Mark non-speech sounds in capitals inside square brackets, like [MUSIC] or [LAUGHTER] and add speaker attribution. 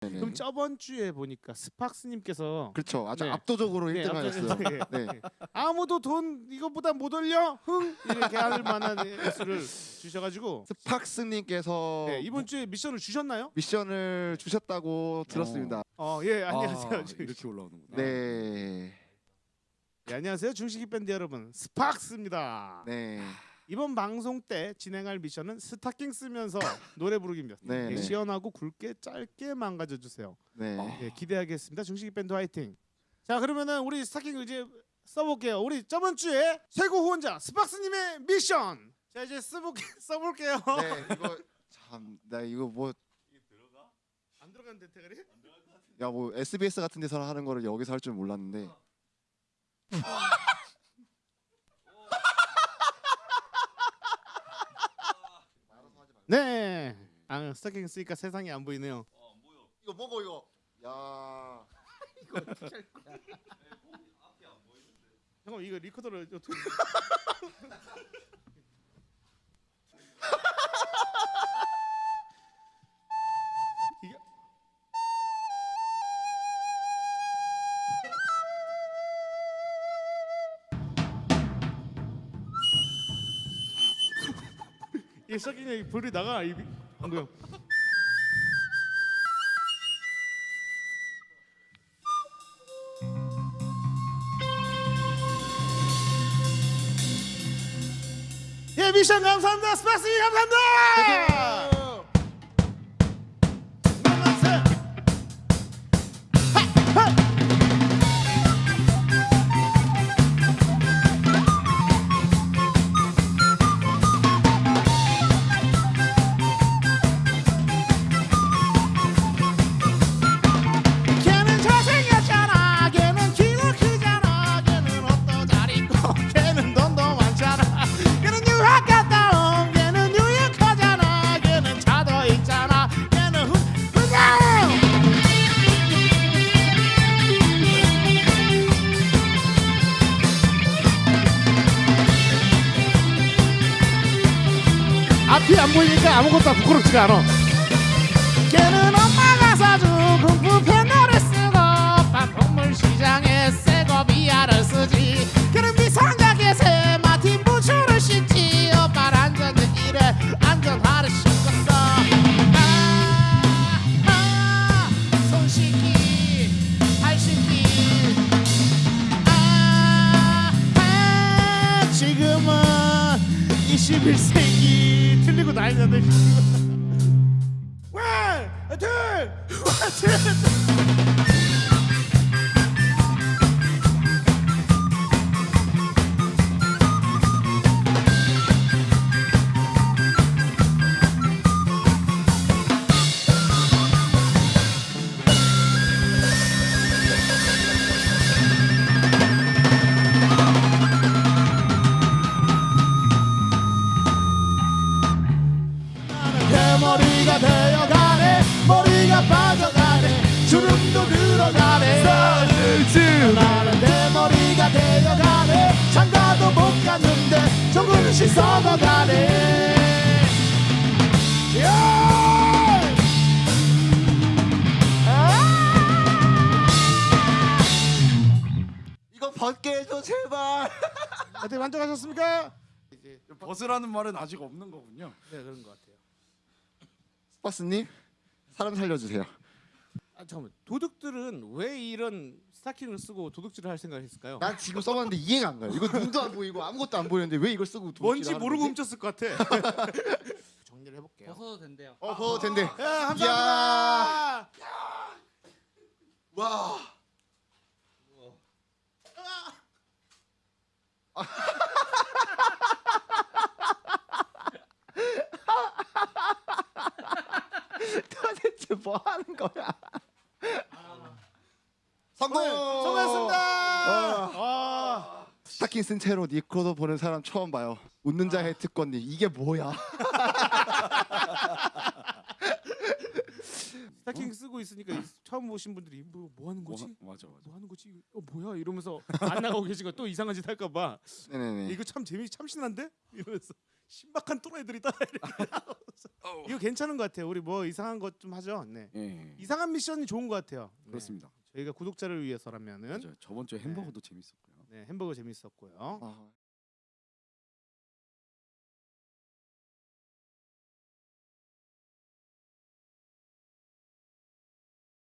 Speaker 1: 네네.
Speaker 2: 그럼 저번 주에 보니까 스팍스님께서
Speaker 1: 그렇죠. 아주
Speaker 2: 네.
Speaker 1: 압도적으로
Speaker 2: 네,
Speaker 1: 1등하였어요.
Speaker 2: 앞서-
Speaker 1: 네.
Speaker 2: 네. 아무도 돈 이거보다 못 올려 흥 이렇게 할 만한 수를 주셔가지고
Speaker 1: 스팍스님께서
Speaker 2: 네, 이번 주에 미션을 주셨나요?
Speaker 1: 미션을 주셨다고 들었습니다.
Speaker 2: 어예 안녕하세요.
Speaker 3: 아,
Speaker 2: 주-
Speaker 3: 이렇게 올라오는구나.
Speaker 1: 네.
Speaker 2: 예, 안녕하세요 중식이 밴드 여러분 스팍스입니다.
Speaker 1: 네.
Speaker 2: 이번 방송 때 진행할 미션은 스타킹 쓰면서 [LAUGHS] 노래 부르기입니다.
Speaker 1: 네,
Speaker 2: 예,
Speaker 1: 네.
Speaker 2: 시원하고 굵게 짧게 망가져 주세요.
Speaker 1: 네.
Speaker 2: 예, 기대하겠습니다. 중식이 밴드 화이팅. 자 그러면은 우리 스타킹 이제 써볼게요. 우리 저번 주에 최고 후원자 스팍스님의 미션. 자 이제 써볼게 [LAUGHS] 써볼게요.
Speaker 1: 네. 이거 참, 나 이거 뭐
Speaker 2: 안 들어가는 대테가리?
Speaker 1: 야뭐 SBS 같은 데서 하는 거를 여기서 할 줄 몰랐는데
Speaker 2: 네. 아 스타킹 쓰니까 세상이 안 보이네요.
Speaker 1: 이거 뭐고 이거 야 [LAUGHS]
Speaker 2: 잠깐 이거 리코더를 어떻게? [LAUGHS] 이 스타킹에 불이 나가 이 방금. 예 미션 감사합니다 스파스 감사합니다. 앞이 안 보이니까 아무것도 부끄럽지가 않아. 걔는 엄마가 사준 공부 패널을 쓰고 반품물 시장에 새거 비아를 쓰지. 걔는 미성장에 새 마틴 부츠를 신지. 오빠 안전은 이래 안전화를 신었어. 손 씻기 발 씻기. 아, 아, 지금은 21세기 틀리고 다니는데 원, 둘, 원, 둘. 머리가 되어가네 머리가 빠져가네 주름도 늘어가네 나는 대머리가 되어가네 장가도 못 갔는데 조금씩 썩어가네!
Speaker 1: 이거 벗게 해줘 제발.
Speaker 2: 어떻게 만족하셨습니까?
Speaker 3: 벗으라는 말은 아직 없는 거군요.
Speaker 2: 네 그런 것 같아요
Speaker 1: 스파스님 사람 살려주세요.
Speaker 2: 아 잠깐만 도둑들은 왜 이런 스타킹을 쓰고 도둑질을 할 생각을 했을까요?
Speaker 1: 난 지금 써봤는데 이해가 안 가요. 이거 눈도 안 보이고 아무것도 안 보이는데 왜 이걸 쓰고 도둑질을
Speaker 2: 뭔지 모르고
Speaker 1: 거지?
Speaker 2: 훔쳤을 것 같아 [LAUGHS] 정리를 해볼게요
Speaker 4: 벗어도 된대요.
Speaker 1: 어, 벗어도 된대.
Speaker 2: 야 감사합니다
Speaker 1: 와. 도대 뭐 하는 거야? 성공!
Speaker 2: 수고하셨습니다
Speaker 1: 와.
Speaker 2: 와.
Speaker 1: 스타킹 쓴 채로 니코도 보는 사람 처음 봐요. 웃는 자의 특권니 이게 뭐야? [LAUGHS]
Speaker 2: 스타킹 쓰고 있으니까 이- 처음 보신 분들이 뭐, 뭐 하는 거지?
Speaker 3: 뭐, 맞아 맞아.
Speaker 2: 뭐 하는 거지? 어 뭐야 이러면서 안 나가고 계신 거 또 이상한 짓 할까 봐
Speaker 1: 네네네.
Speaker 2: 이거 참 재미 참신한데 이러면서 신박한 또라이들이 따 괜찮은 것 같아요. 우리 뭐 이상한 것 좀 하죠. 네.
Speaker 3: 예.
Speaker 2: 이상한 미션이 좋은 것 같아요. 네.
Speaker 3: 그렇습니다.
Speaker 2: 저희가 구독자를 위해서라면은
Speaker 3: 맞아요. 저번 주에 햄버거도 재밌었고요.
Speaker 2: 네, 햄버거 재밌었고요.
Speaker 1: 아,